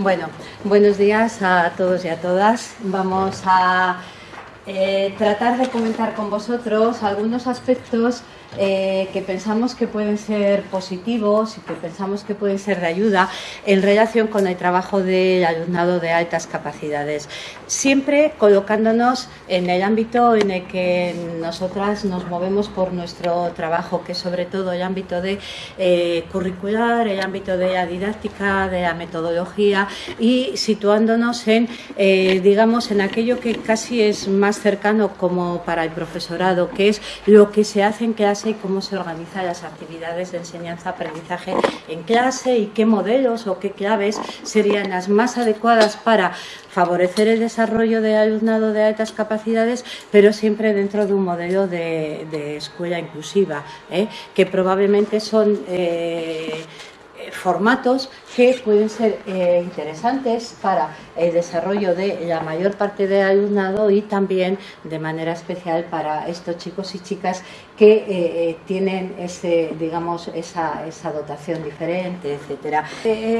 Bueno, buenos días a todos y a todas. Vamos a eh, tratar de comentar con vosotros algunos aspectos eh, que pensamos que pueden ser positivos y que pensamos que pueden ser de ayuda en relación con el trabajo del alumnado de altas capacidades. Siempre colocándonos en el ámbito en el que nosotras nos movemos por nuestro trabajo, que es sobre todo el ámbito de eh, curricular, el ámbito de la didáctica, de la metodología y situándonos en, eh, digamos, en aquello que casi es más cercano como para el profesorado, que es lo que se hace en clase y cómo se organizan las actividades de enseñanza-aprendizaje en clase y qué modelos o qué claves serían las más adecuadas para favorecer el desarrollo de alumnado de altas capacidades, pero siempre dentro de un modelo de, escuela inclusiva, ¿eh? que probablemente son... Eh, formatos que pueden ser eh, interesantes para el desarrollo de la mayor parte del alumnado y también de manera especial para estos chicos y chicas que eh, eh, tienen ese, digamos, esa, esa dotación diferente, etcétera.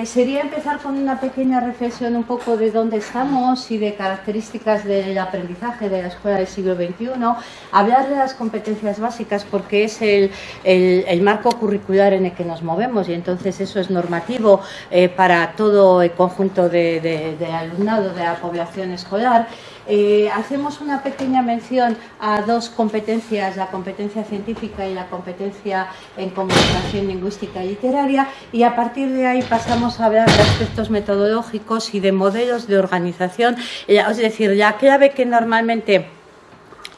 sería empezar con una pequeña reflexión un poco de dónde estamos y de características del aprendizaje de la escuela del siglo XXI, hablar de las competencias básicas porque es el, el, el marco curricular en el que nos movemos y entonces eso es normativo eh, para todo el conjunto de, alumnado de la población escolar. Eh, hacemos una pequeña mención a dos competencias, la competencia científica y la competencia en comunicación lingüística y literaria, y a partir de ahí pasamos a hablar de aspectos metodológicos y de modelos de organización, eh, es decir, la clave que normalmente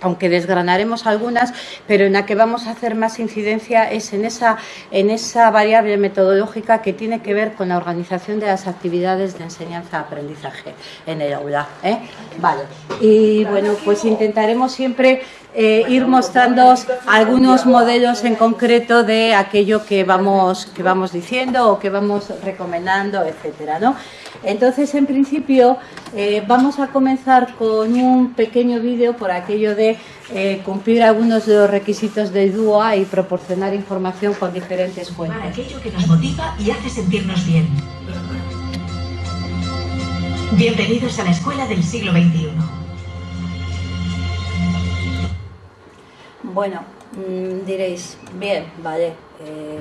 aunque desgranaremos algunas, pero en la que vamos a hacer más incidencia es en esa, en esa variable metodológica que tiene que ver con la organización de las actividades de enseñanza-aprendizaje en el aula. ¿eh? Vale. Y bueno, pues intentaremos siempre eh, ir mostrando algunos modelos en concreto de aquello que vamos, que vamos diciendo o que vamos recomendando, etcétera, ¿no? Entonces, en principio, eh, vamos a comenzar con un pequeño vídeo por aquello de eh, cumplir algunos de los requisitos del DUA y proporcionar información con diferentes fuentes. Para aquello que nos motiva y hace sentirnos bien. Bienvenidos a la Escuela del siglo XXI. Bueno, mm, diréis, bien, vale, eh,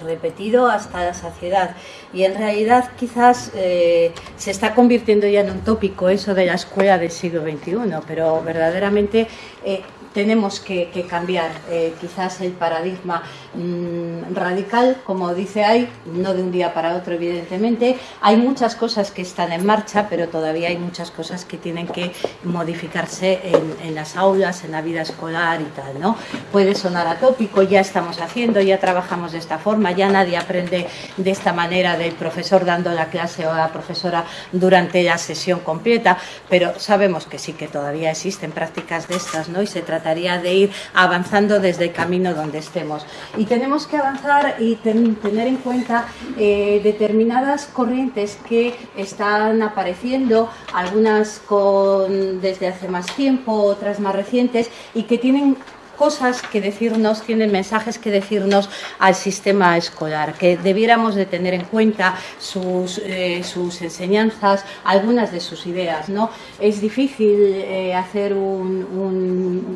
repetido hasta la saciedad. Y en realidad quizás eh, se está convirtiendo ya en un tópico eso de la escuela del siglo XXI, pero verdaderamente eh, tenemos que, cambiar eh, quizás el paradigma mm, radical, como dice ahí, no de un día para otro evidentemente. Hay muchas cosas que están en marcha, pero todavía hay muchas cosas que tienen que modificarse en, las aulas, en la vida escolar y tal. ¿no? Puede sonar atópico, ya estamos haciendo, ya trabajamos de esta forma, ya nadie aprende de esta manera del profesor dando la clase o la profesora durante la sesión completa, pero sabemos que sí que todavía existen prácticas de estas ¿no? y se trata trataría de ir avanzando desde el camino donde estemos. Y tenemos que avanzar y tener en cuenta eh, determinadas corrientes que están apareciendo, algunas con, desde hace más tiempo, otras más recientes, y que tienen cosas que decirnos, tienen mensajes que decirnos al sistema escolar, que debiéramos de tener en cuenta sus, eh, sus enseñanzas, algunas de sus ideas. ¿no? Es difícil eh, hacer un,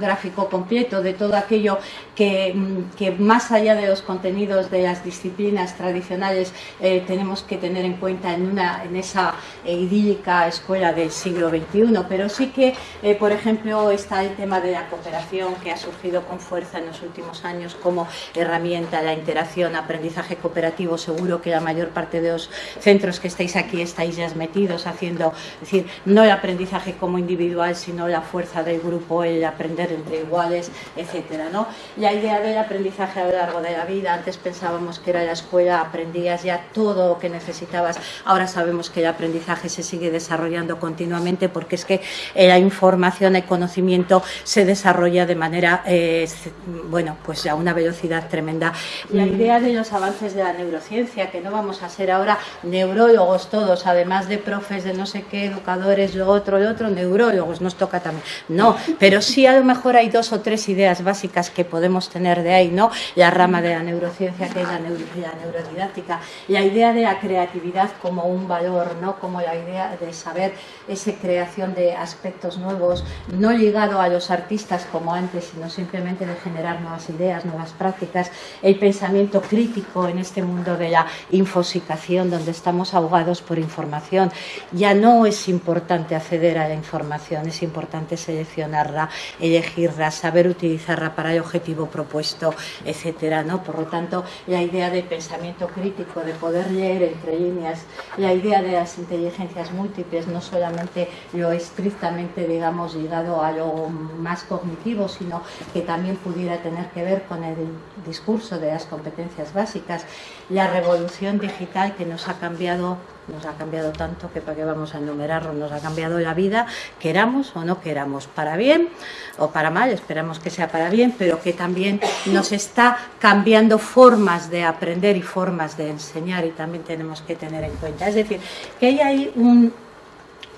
gráfico completo de todo aquello que, que, más allá de los contenidos de las disciplinas tradicionales eh, tenemos que tener en cuenta en, una, en esa idílica escuela del siglo XXI, pero sí que, por ejemplo, está el tema de la cooperación que ha surgido con fuerza en los últimos años como herramienta la interacción, aprendizaje cooperativo. Seguro que la mayor parte de los centros que estáis aquí estáis ya metidos haciendo, es decir, no el aprendizaje como individual, sino la fuerza del grupo, el aprender entre iguales, etcétera, ¿no? La idea del aprendizaje a lo largo de la vida, antes pensábamos que era la escuela, aprendías ya todo lo que necesitabas, ahora sabemos que el aprendizaje se sigue desarrollando continuamente porque es que la información, el conocimiento se desarrolla de manera eh, eh, bueno, pues a una velocidad tremenda. La idea de los avances de la neurociencia, que no vamos a ser ahora neurólogos todos, además de profes de no sé qué, educadores, lo otro, lo otro, neurólogos, nos toca también. No, pero sí a lo mejor hay dos o tres ideas básicas que podemos tener de ahí, ¿no? La rama de la neurociencia, que es la, neurodidáctica, la idea de la creatividad como un valor, ¿no? Como la idea de saber esa creación de aspectos nuevos, no ligado a los artistas como antes, sino simplemente de generar nuevas ideas, nuevas prácticas, el pensamiento crítico en este mundo de la infosicación, donde estamos ahogados por información. Ya no es importante acceder a la información, es importante seleccionarla, elegirla, saber utilizarla para el objetivo propuesto, etcétera, ¿no? Por lo tanto, la idea de pensamiento crítico, de poder leer entre líneas, la idea de las inteligencias múltiples, no solamente lo estrictamente, digamos, ligado a lo más cognitivo, sino que también pudiera tener que ver con el discurso de las competencias básicas, la revolución digital que nos ha cambiado nos ha cambiado tanto que para qué vamos a enumerarlo, nos ha cambiado la vida, queramos o no queramos, para bien o para mal, esperamos que sea para bien, pero que también nos está cambiando formas de aprender y formas de enseñar y también tenemos que tener en cuenta. Es decir, que hay ahí un,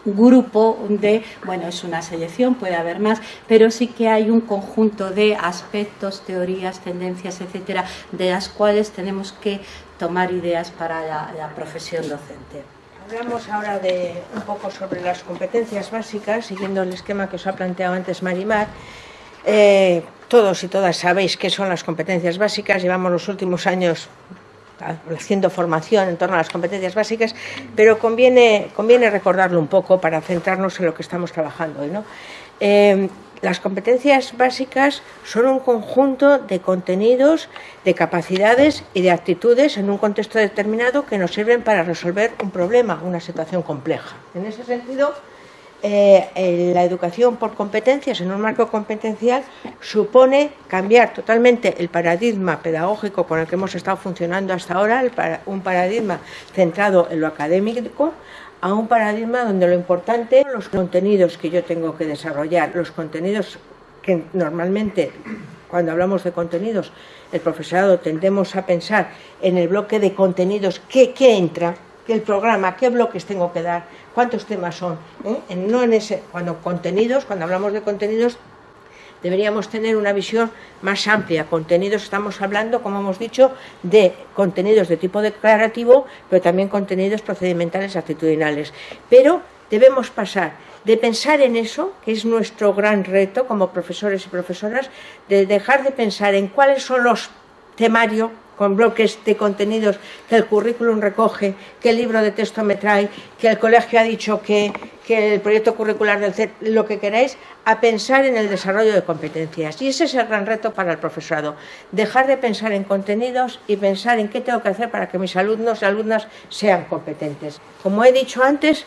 grupo de, bueno, es una selección, puede haber más, pero sí que hay un conjunto de aspectos, teorías, tendencias, etcétera, de las cuales tenemos que tomar ideas para la, profesión docente. Hablamos ahora de un poco sobre las competencias básicas, siguiendo el esquema que os ha planteado antes Marimar. Eh, todos y todas sabéis qué son las competencias básicas, llevamos los últimos años haciendo formación en torno a las competencias básicas, pero conviene, conviene recordarlo un poco para centrarnos en lo que estamos trabajando hoy. ¿no? Eh, las competencias básicas son un conjunto de contenidos, de capacidades y de actitudes en un contexto determinado que nos sirven para resolver un problema, una situación compleja. En ese sentido, eh, la educación por competencias en un marco competencial supone cambiar totalmente el paradigma pedagógico con el que hemos estado funcionando hasta ahora, un paradigma centrado en lo académico, a un paradigma donde lo importante son los contenidos que yo tengo que desarrollar, los contenidos que normalmente cuando hablamos de contenidos, el profesorado tendemos a pensar en el bloque de contenidos, ¿qué, qué entra? El programa, qué bloques tengo que dar, cuántos temas son. ¿eh? No en ese, cuando contenidos, cuando hablamos de contenidos, deberíamos tener una visión más amplia. Contenidos, estamos hablando, como hemos dicho, de contenidos de tipo declarativo, pero también contenidos procedimentales actitudinales. Pero debemos pasar de pensar en eso, que es nuestro gran reto como profesores y profesoras, de dejar de pensar en cuáles son los temarios con bloques de contenidos que el currículum recoge, que el libro de texto me trae, que el colegio ha dicho que, el proyecto curricular del CET, lo que queráis, a pensar en el desarrollo de competencias. Y ese es el gran reto para el profesorado, dejar de pensar en contenidos y pensar en qué tengo que hacer para que mis alumnos y alumnas sean competentes. Como he dicho antes,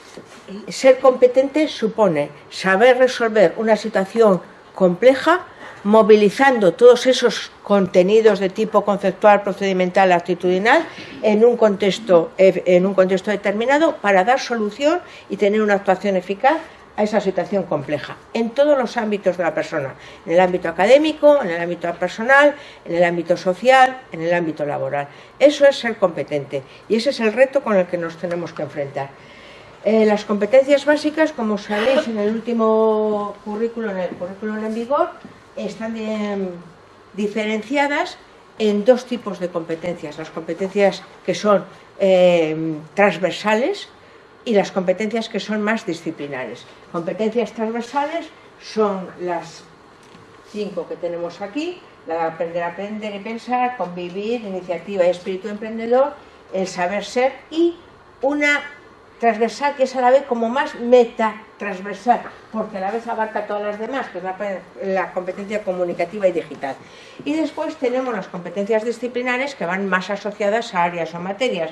ser competente supone saber resolver una situación compleja movilizando todos esos contenidos de tipo conceptual, procedimental, actitudinal en un contexto, en un contexto determinado para dar solución y tener una actuación eficaz a esa situación compleja, en todos los ámbitos de la persona, en el ámbito académico, en el ámbito personal, en el ámbito social, en el ámbito laboral. Eso es ser competente y ese es el reto con el que nos tenemos que enfrentar. Eh, las competencias básicas, como sabéis en el último currículo, en el currículum en vigor, están diferenciadas en dos tipos de competencias, las competencias que son eh, transversales y las competencias que son más disciplinares. Competencias transversales son las cinco que tenemos aquí, la de aprender a aprender y pensar, convivir, iniciativa y espíritu emprendedor, el saber ser y una transversal que es a la vez como más meta transversal, porque a la vez abarca todas las demás, que es la, competencia comunicativa y digital. Y después tenemos las competencias disciplinares que van más asociadas a áreas o materias,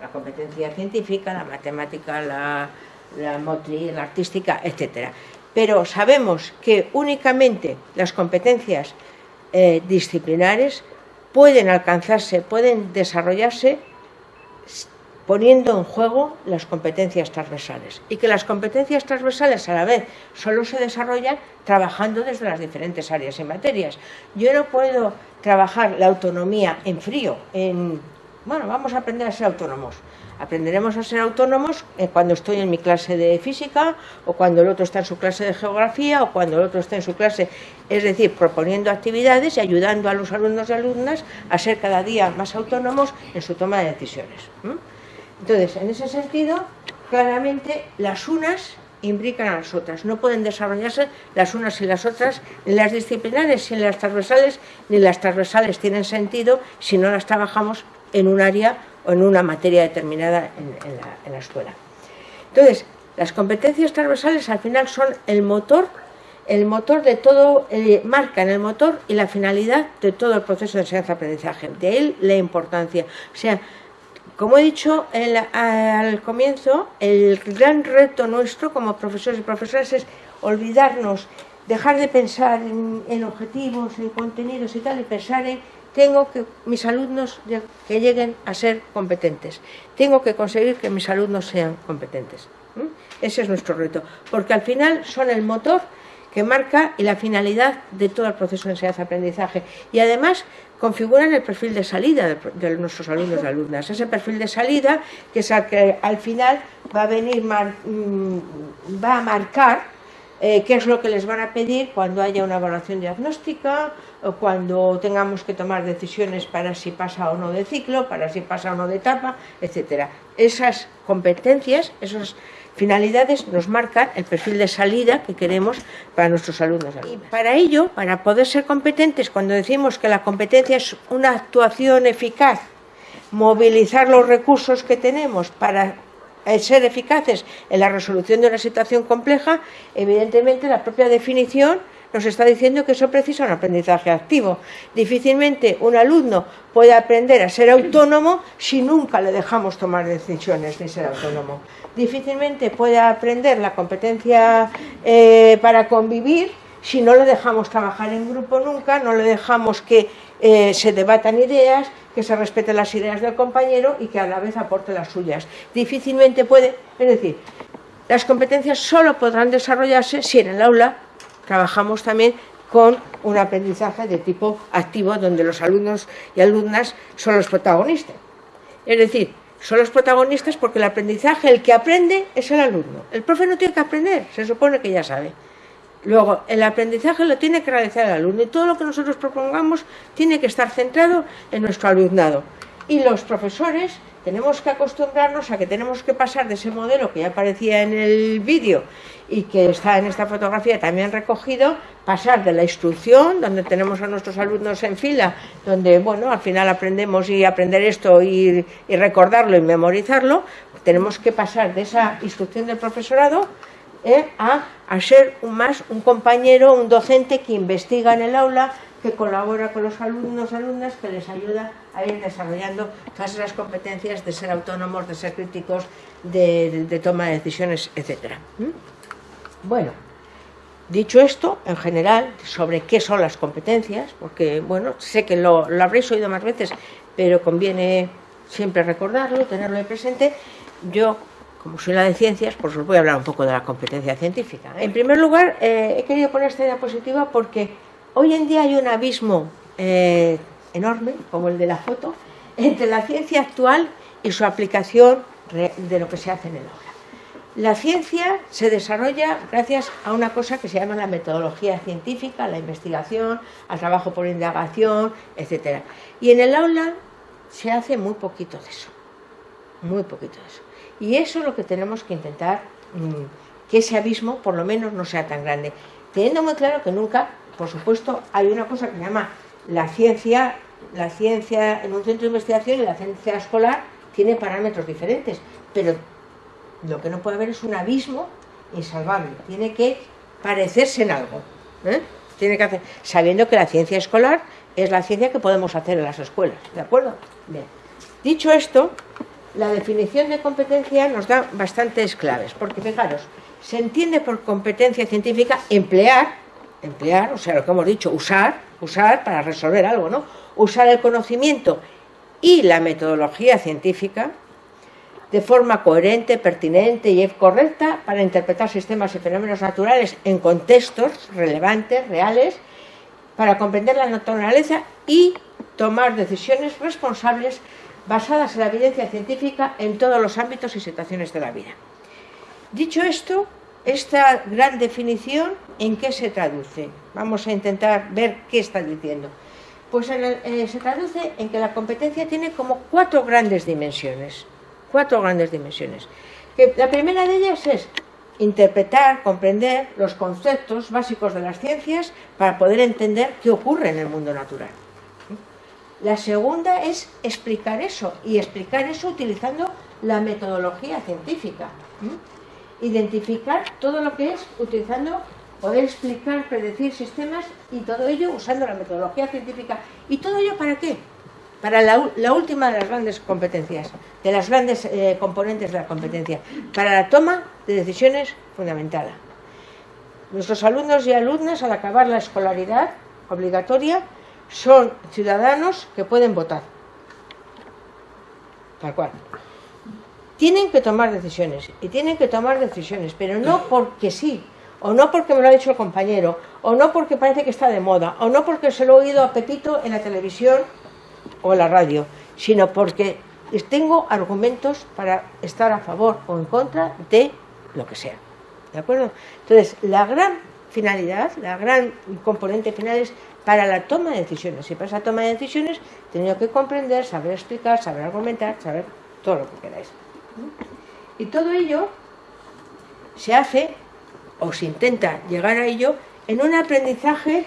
la competencia científica, la matemática, la, la motriz, la artística, etc. Pero sabemos que únicamente las competencias eh, disciplinares pueden alcanzarse, pueden desarrollarse poniendo en juego las competencias transversales y que las competencias transversales a la vez solo se desarrollan trabajando desde las diferentes áreas y materias. Yo no puedo trabajar la autonomía en frío, en, bueno, vamos a aprender a ser autónomos. Aprenderemos a ser autónomos eh, cuando estoy en mi clase de física o cuando el otro está en su clase de geografía o cuando el otro está en su clase, es decir, proponiendo actividades y ayudando a los alumnos y alumnas a ser cada día más autónomos en su toma de decisiones. Entonces, en ese sentido, claramente las unas imbrican a las otras. No pueden desarrollarse las unas y las otras, ni las disciplinares, ni las transversales, ni las transversales tienen sentido si no las trabajamos en un área o en una materia determinada en, la, escuela. Entonces, las competencias transversales al final son el motor, el motor de todo, eh, marcan el motor y la finalidad de todo el proceso de enseñanza-aprendizaje. De ahí la importancia. O sea, como he dicho al comienzo, el gran reto nuestro como profesores y profesoras es olvidarnos, dejar de pensar en, objetivos, en contenidos y tal, y pensar en tengo que mis alumnos que lleguen a ser competentes, tengo que conseguir que mis alumnos sean competentes. Ese es nuestro reto, porque al final son el motor que marca y la finalidad de todo el proceso de enseñanza-aprendizaje. Y además configuran el perfil de salida de, nuestros alumnos y alumnas. Ese perfil de salida que es al final va a venir, mm, va a marcar eh, qué es lo que les van a pedir cuando haya una evaluación diagnóstica o cuando tengamos que tomar decisiones para si pasa o no de ciclo, para si pasa o no de etapa, etcétera. Esas competencias, esas finalidades nos marcan el perfil de salida que queremos para nuestros alumnos. Y para ello, para poder ser competentes, cuando decimos que la competencia es una actuación eficaz, movilizar los recursos que tenemos para eh, ser eficaces en la resolución de una situación compleja, evidentemente la propia definición nos está diciendo que eso precisa un aprendizaje activo. Difícilmente un alumno puede aprender a ser autónomo si nunca le dejamos tomar decisiones ni ser autónomo. Difícilmente puede aprender la competencia eh, para convivir si no le dejamos trabajar en grupo nunca, no le dejamos que eh, se debatan ideas, que se respeten las ideas del compañero y que a la vez aporte las suyas. Difícilmente puede, es decir, las competencias solo podrán desarrollarse si en el aula trabajamos también con un aprendizaje de tipo activo donde los alumnos y alumnas son los protagonistas. Es decir, son los protagonistas porque el aprendizaje, el que aprende es el alumno. El profe no tiene que aprender, se supone que ya sabe. Luego, el aprendizaje lo tiene que realizar el alumno y todo lo que nosotros propongamos tiene que estar centrado en nuestro alumnado. Y los profesores tenemos que acostumbrarnos a que tenemos que pasar de ese modelo que ya aparecía en el vídeo y que está en esta fotografía también recogido, pasar de la instrucción, donde tenemos a nuestros alumnos en fila, donde, bueno, al final aprendemos y aprender esto y, recordarlo y memorizarlo, tenemos que pasar de esa instrucción del profesorado ¿eh? a, ser un más un compañero, un docente que investiga en el aula, que colabora con los alumnos, alumnas, que les ayuda a ir desarrollando todas esas competencias de ser autónomos, de ser críticos, de, toma de decisiones, etc. Bueno, dicho esto, en general, sobre qué son las competencias, porque, bueno, sé que lo, lo habréis oído más veces, pero conviene siempre recordarlo, tenerlo presente, yo como soy la de ciencias, pues os voy a hablar un poco de la competencia científica. ¿eh? En primer lugar, eh, he querido poner esta diapositiva porque hoy en día hay un abismo eh, enorme, como el de la foto, entre la ciencia actual y su aplicación de lo que se hace en el aula. La ciencia se desarrolla gracias a una cosa que se llama la metodología científica, la investigación, al trabajo por indagación, etc. Y en el aula se hace muy poquito de eso, muy poquito de eso. Y eso es lo que tenemos que intentar, mm, que ese abismo por lo menos no sea tan grande. Teniendo muy claro que nunca, por supuesto, hay una cosa que se llama la ciencia, la ciencia en un centro de investigación y la ciencia escolar tiene parámetros diferentes, pero lo que no puede haber es un abismo insalvable, tiene que parecerse en algo. ¿eh? Tiene que hacer, sabiendo que la ciencia escolar es la ciencia que podemos hacer en las escuelas, ¿de acuerdo? Bien. Dicho esto, la definición de competencia nos da bastantes claves, porque fijaros, se entiende por competencia científica emplear, emplear, o sea, lo que hemos dicho, usar, usar para resolver algo, ¿no? Usar el conocimiento y la metodología científica de forma coherente, pertinente y correcta para interpretar sistemas y fenómenos naturales en contextos relevantes, reales, para comprender la naturaleza y tomar decisiones responsables basadas en la evidencia científica en todos los ámbitos y situaciones de la vida. Dicho esto, esta gran definición, ¿en qué se traduce? Vamos a intentar ver qué está diciendo. Pues eh, se traduce en que la competencia tiene como cuatro grandes dimensiones. Cuatro grandes dimensiones. la primera de ellas es interpretar, comprender los conceptos básicos de las ciencias para poder entender qué ocurre en el mundo natural. La segunda es explicar eso, y explicar eso utilizando la metodología científica. Identificar todo lo que es utilizando poder explicar, predecir sistemas y todo ello usando la metodología científica. ¿Y todo ello para qué? Para la, última de las grandes competencias, de las grandes eh, componentes de la competencia, para la toma de decisiones fundamental. Nuestros alumnos y alumnas, al acabar la escolaridad obligatoria, son ciudadanos que pueden votar. Tal cual. Tienen que tomar decisiones, y tienen que tomar decisiones, pero no porque sí, o no porque me lo ha dicho el compañero, o no porque parece que está de moda, o no porque se lo he oído a Pepito en la televisión o en la radio, sino porque tengo argumentos para estar a favor o en contra de lo que sea. ¿De acuerdo? Entonces, la gran finalidad, la gran componente final es para la toma de decisiones. Y para esa toma de decisiones tengo que comprender, saber explicar, saber argumentar, saber todo lo que queráis. Y todo ello se hace o se intenta llegar a ello en un aprendizaje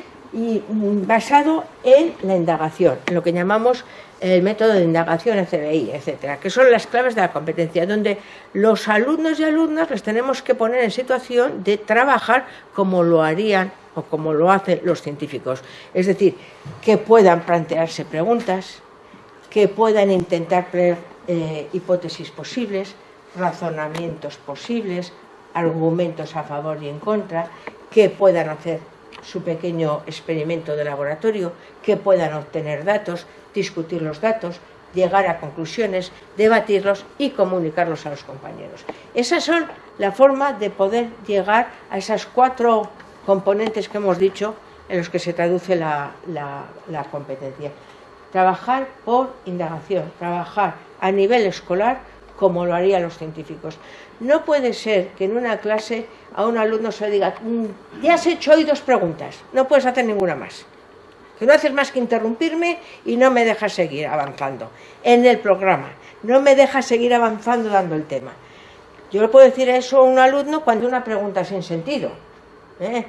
basado en la indagación, en lo que llamamos el método de indagación FBI, etcétera, que son las claves de la competencia, donde los alumnos y alumnas les tenemos que poner en situación de trabajar como lo harían o como lo hacen los científicos. Es decir, que puedan plantearse preguntas, que puedan intentar eh, hipótesis posibles, razonamientos posibles, argumentos a favor y en contra, que puedan hacer su pequeño experimento de laboratorio, que puedan obtener datos, discutir los datos, llegar a conclusiones, debatirlos y comunicarlos a los compañeros. Esas son la forma de poder llegar a esas cuatro componentes que hemos dicho en los que se traduce la, la competencia. Trabajar por indagación, trabajar a nivel escolar como lo harían los científicos. No puede ser que en una clase a un alumno se le diga, mm, ya has hecho hoy dos preguntas, no puedes hacer ninguna más. Que no haces más que interrumpirme y no me dejas seguir avanzando en el programa. No me dejas seguir avanzando dando el tema. Yo le puedo decir eso a un alumno cuando una pregunta sin sentido. ¿eh?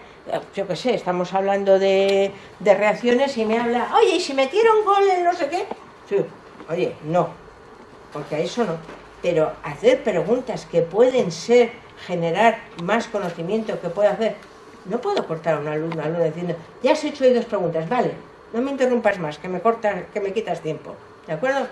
Yo qué sé, estamos hablando de, reacciones y me habla, oye, ¿y si metieron gol en no sé qué? Sí, oye, no, porque a eso no pero hacer preguntas que pueden ser, generar más conocimiento que puede hacer. No puedo cortar a un alumno, alumno diciendo, ya has hecho hoy dos preguntas, vale, no me interrumpas más, que me cortas, que me quitas tiempo. ¿De acuerdo?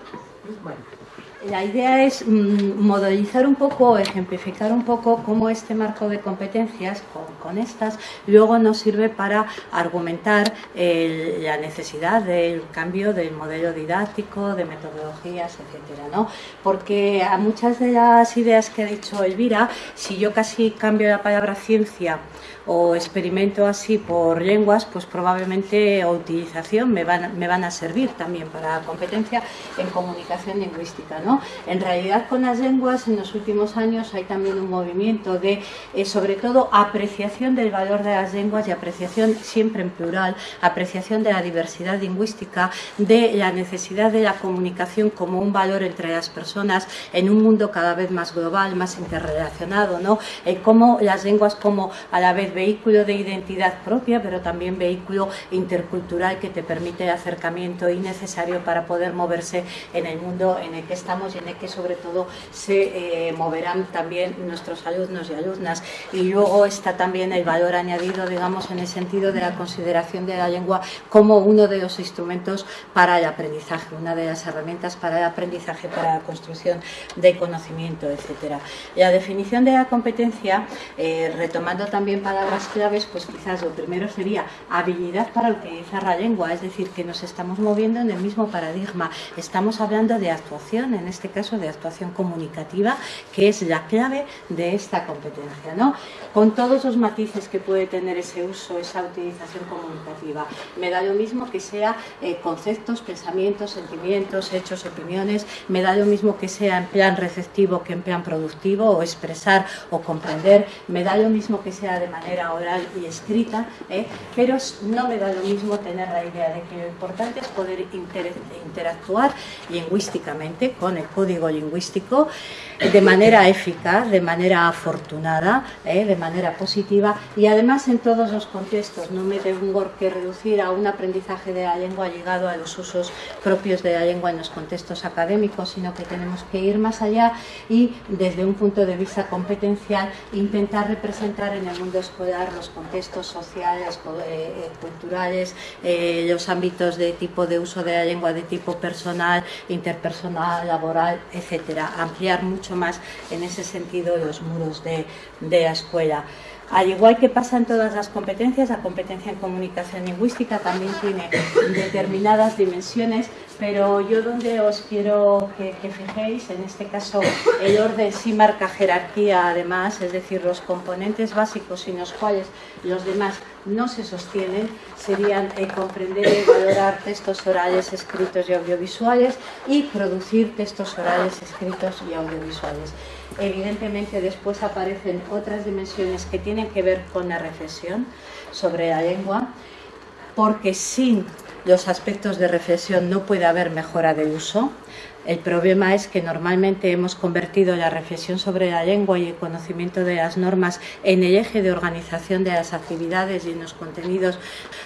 Bueno. La idea es mm, modelizar un poco, ejemplificar un poco cómo este marco de competencias con, estas luego nos sirve para argumentar la necesidad del cambio del modelo didáctico, de metodologías, etcétera, ¿no? Porque a muchas de las ideas que ha dicho Elvira, si yo casi cambio la palabra ciencia o experimento así por lenguas, pues probablemente o utilización me van, me van a servir también para competencia en comunicación lingüística. ¿no? En realidad con las lenguas en los últimos años hay también un movimiento de, eh, sobre todo, apreciación del valor de las lenguas y apreciación siempre en plural, apreciación de la diversidad lingüística, de la necesidad de la comunicación como un valor entre las personas en un mundo cada vez más global, más interrelacionado, ¿no? Eh, como las lenguas como a la vez vehículo de identidad propia, pero también vehículo intercultural que te permite acercamiento y necesario para poder moverse en el mundo en el que estamos y en el que sobre todo se eh, moverán también nuestros alumnos y alumnas. Y luego está también el valor añadido, digamos, en el sentido de la consideración de la lengua como uno de los instrumentos para el aprendizaje, una de las herramientas para el aprendizaje, para la construcción de conocimiento, etcétera. La definición de la competencia, eh, retomando también para palabras claves, pues quizás lo primero sería habilidad para utilizar la lengua, es decir, que nos estamos moviendo en el mismo paradigma. Estamos hablando de actuación en este caso de actuación comunicativa, que es la clave de esta competencia, ¿no? Con todos los matices que puede tener ese uso, esa utilización comunicativa. Me da lo mismo que sea eh, conceptos, pensamientos, sentimientos, hechos, opiniones, me da lo mismo que sea en plan receptivo que en plan productivo, o expresar o comprender, me da lo mismo que sea de manera oral y escrita, ¿eh? pero no me da lo mismo tener la idea de que lo importante es poder interactuar lingüísticamente con el código lingüístico de manera eficaz, de manera afortunada, ¿eh? de manera positiva y además en todos los contextos. No me tengo que reducir a un aprendizaje de la lengua llegado a los usos propios de la lengua en los contextos académicos, sino que tenemos que ir más allá y desde un punto de vista competencial intentar representar en el mundo escolar los contextos sociales, eh, eh, culturales, los ámbitos de tipo de uso de la lengua de tipo personal, interpersonal, laboral, etcétera. Ampliar mucho más en ese sentido los muros de la escuela. Al igual que pasa en todas las competencias, la competencia en comunicación lingüística también tiene determinadas dimensiones, pero yo donde os quiero que, fijéis, en este caso el orden sí marca jerarquía además, es decir, los componentes básicos sin los cuales los demás no se sostienen serían eh, comprender y valorar textos orales, escritos y audiovisuales y producir textos orales, escritos y audiovisuales. Evidentemente después aparecen otras dimensiones que tienen que ver con la reflexión sobre la lengua, porque sin los aspectos de reflexión no puede haber mejora de uso, el problema es que normalmente hemos convertido la reflexión sobre la lengua y el conocimiento de las normas en el eje de organización de las actividades y en los contenidos.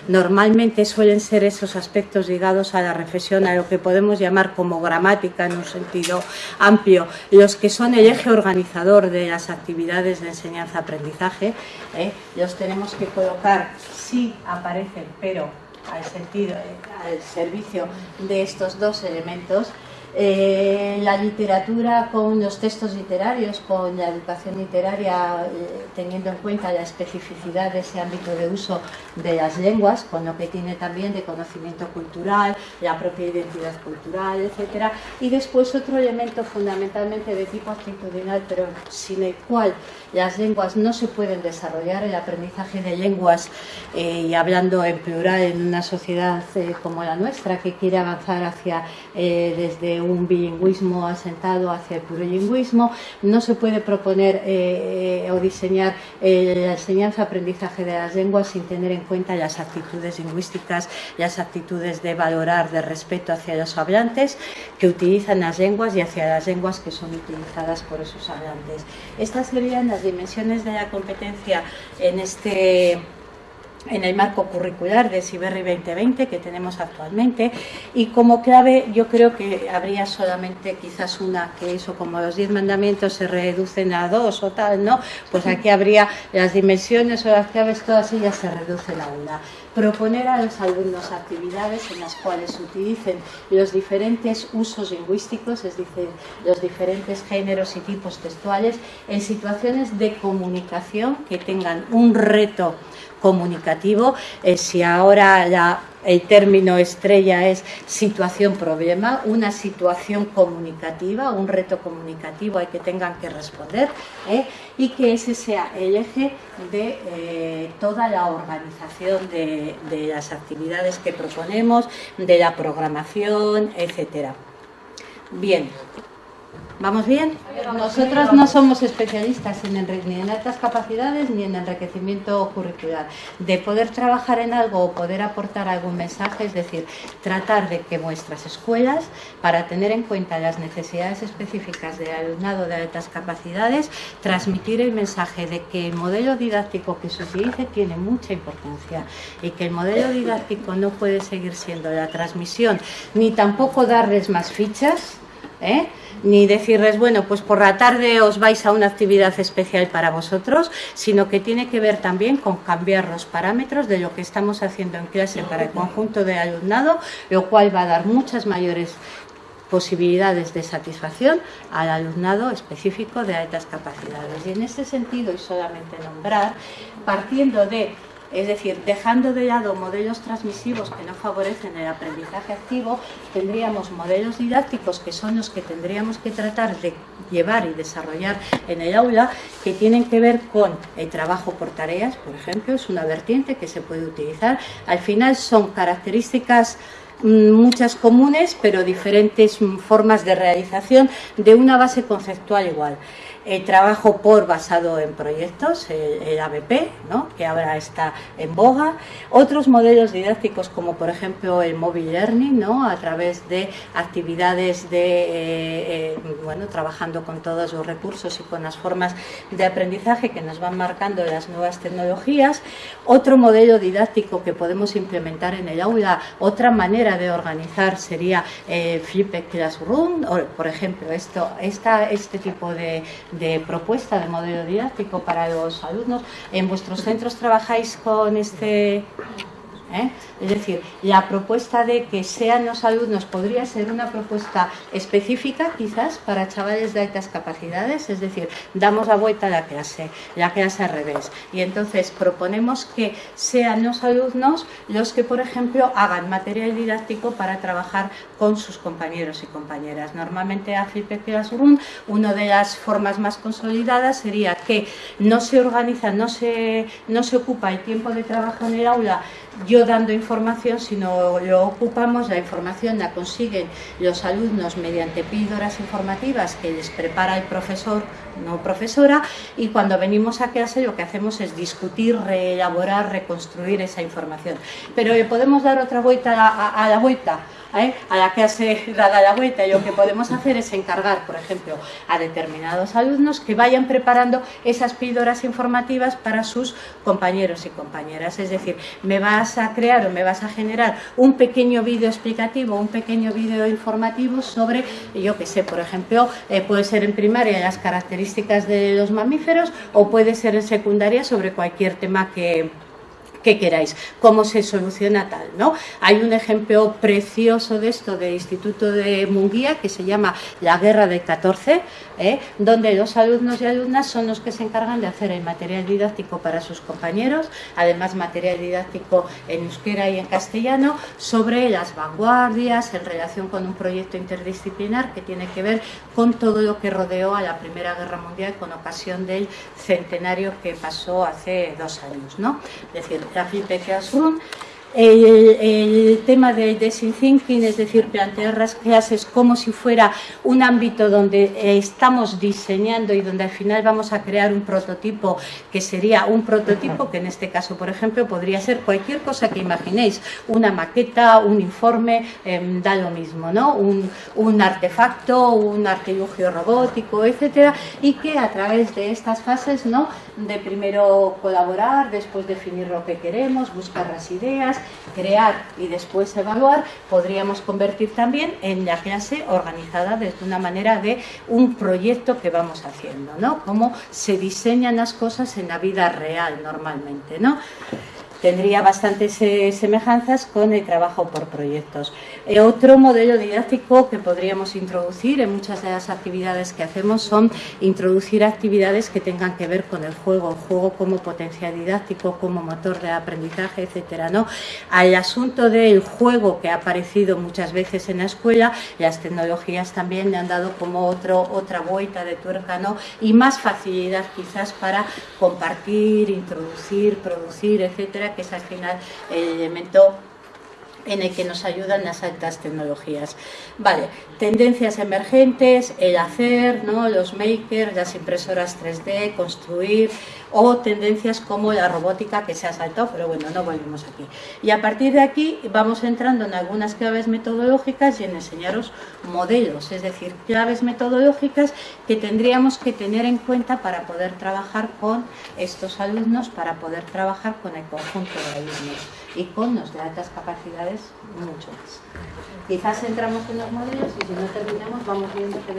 Normalmente suelen ser esos aspectos ligados a la reflexión, a lo que podemos llamar como gramática en un sentido amplio, los que son el eje organizador de las actividades de enseñanza-aprendizaje. ¿eh? Los tenemos que colocar, si aparecen, pero al, sentido, eh, al servicio de estos dos elementos eh, la literatura con los textos literarios, con la educación literaria, eh, teniendo en cuenta la especificidad de ese ámbito de uso de las lenguas, con lo que tiene también de conocimiento cultural, la propia identidad cultural, etc. Y después otro elemento fundamentalmente de tipo actitudinal, pero sin el cual las lenguas no se pueden desarrollar, el aprendizaje de lenguas, eh, y hablando en plural en una sociedad como la nuestra, que quiere avanzar hacia desde un bilingüismo asentado hacia el plurilingüismo, no se puede proponer eh, eh, o diseñar eh, la enseñanza-aprendizaje de las lenguas sin tener en cuenta las actitudes lingüísticas, las actitudes de valorar, de respeto hacia los hablantes que utilizan las lenguas y hacia las lenguas que son utilizadas por esos hablantes. Estas serían las dimensiones de la competencia en este en el marco curricular de Siberri 2020 que tenemos actualmente. Y como clave yo creo que habría solamente quizás una que eso como los 10 mandamientos se reducen a dos o tal, ¿no? Pues aquí habría las dimensiones o las claves todas ellas se reducen a una proponer a los alumnos actividades en las cuales utilicen los diferentes usos lingüísticos, es decir, los diferentes géneros y tipos textuales en situaciones de comunicación que tengan un reto comunicativo. Eh, si ahora la, el término estrella es situación-problema, una situación comunicativa, un reto comunicativo al que tengan que responder ¿eh? y que ese sea el eje de eh, toda la organización de, de las actividades que proponemos, de la programación, etcétera. Bien. ¿Vamos bien? Nosotros no somos especialistas en ni en altas capacidades ni en enriquecimiento curricular. De poder trabajar en algo o poder aportar algún mensaje, es decir, tratar de que vuestras escuelas, para tener en cuenta las necesidades específicas del alumnado de altas capacidades, transmitir el mensaje de que el modelo didáctico que se utilice tiene mucha importancia y que el modelo didáctico no puede seguir siendo la transmisión ni tampoco darles más fichas, ¿eh? ni decirles, bueno, pues por la tarde os vais a una actividad especial para vosotros, sino que tiene que ver también con cambiar los parámetros de lo que estamos haciendo en clase para el conjunto de alumnado, lo cual va a dar muchas mayores posibilidades de satisfacción al alumnado específico de altas capacidades. Y en este sentido, y solamente nombrar, partiendo de Es decir, dejando de lado modelos transmisivos que no favorecen el aprendizaje activo, tendríamos modelos didácticos que son los que tendríamos que tratar de llevar y desarrollar en el aula, que tienen que ver con el trabajo por tareas, por ejemplo, es una vertiente que se puede utilizar. Al final son características mm, muchas comunes, pero diferentes formas de realización de una base conceptual igual el trabajo por basado en proyectos, el, ABP, que ahora está en boga, otros modelos didácticos como por ejemplo el mobile learning, ¿no? a través de actividades de, eh, eh, bueno, trabajando con todos los recursos y con las formas de aprendizaje que nos van marcando las nuevas tecnologías, otro modelo didáctico que podemos implementar en el aula, otra manera de organizar sería eh, Flipped Classroom, o, por ejemplo, esto, esta, este tipo de de propuesta de modelo didáctico para los alumnos. ¿En vuestros centros trabajáis con este ¿eh? Es decir, la propuesta de que sean los alumnos podría ser una propuesta específica quizás para chavales de altas capacidades, es decir, damos la vuelta a la clase, la clase al revés. Y entonces proponemos que sean los alumnos los que, por ejemplo, hagan material didáctico para trabajar con sus compañeros y compañeras. Normalmente a Flip Classroom, una de las formas más consolidadas sería que no se organiza, no se, no se ocupa el tiempo de trabajo en el aula yo dando información, sino lo ocupamos, la información la consiguen los alumnos mediante píldoras informativas que les prepara el profesor, no profesora, y cuando venimos a clase lo que hacemos es discutir, reelaborar, reconstruir esa información. Pero podemos dar otra vuelta a la vuelta, ¿eh? a la que hace dada la vuelta y lo que podemos hacer es encargar, por ejemplo, a determinados alumnos que vayan preparando esas píldoras informativas para sus compañeros y compañeras. Es decir, me vas a crear o me vas a generar un pequeño vídeo explicativo, un pequeño vídeo informativo sobre, yo que sé, por ejemplo, eh, puede ser en primaria las características de los mamíferos o puede ser en secundaria sobre cualquier tema que que queráis, cómo se soluciona tal, ¿no? Hay un ejemplo precioso de esto del Instituto de Munguía que se llama La Guerra del 14, ¿eh? donde los alumnos y alumnas son los que se encargan de hacer el material didáctico para sus compañeros, además material didáctico en euskera y en castellano, sobre las vanguardias en relación con un proyecto interdisciplinar que tiene que ver con todo lo que rodeó a la Primera Guerra Mundial con ocasión del centenario que pasó hace dos años, ¿no? Es decir, la Classroom el, tema del design thinking, es decir, plantear las clases como si fuera un ámbito donde estamos diseñando y donde al final vamos a crear un prototipo que sería un prototipo que en este caso, por ejemplo, podría ser cualquier cosa que imaginéis, una maqueta, un informe, em, da lo mismo, ¿no? Un, un artefacto, un artilugio robótico, etcétera, y que a través de estas fases, ¿no? De primero colaborar, después definir lo que queremos, buscar las ideas, crear y después evaluar, podríamos convertir también en la clase organizada desde una manera de un proyecto que vamos haciendo, ¿no? Cómo se diseñan las cosas en la vida real normalmente, ¿no? tendría bastantes eh, semejanzas con el trabajo por proyectos. Eh, otro modelo didáctico que podríamos introducir en muchas de las actividades que hacemos son introducir actividades que tengan que ver con el juego, juego como potencial didáctico, como motor de aprendizaje, etcétera, ¿no? Al asunto del juego que ha aparecido muchas veces en la escuela, las tecnologías también le han dado como otro, otra vuelta de tuerca, ¿no? Y más facilidad quizás para compartir, introducir, producir, etcétera, que es al final el elemento en el que nos ayudan las altas tecnologías. Vale, tendencias emergentes, el hacer, ¿no? los makers, las impresoras 3D, construir, o tendencias como la robótica que se ha saltado, pero bueno, no volvemos aquí. Y a partir de aquí vamos entrando en algunas claves metodológicas y en enseñaros modelos, es decir, claves metodológicas que tendríamos que tener en cuenta para poder trabajar con estos alumnos, para poder trabajar con el conjunto de alumnos y con los de altas capacidades mucho más. Quizás entramos en los modelos y si no terminamos vamos viendo que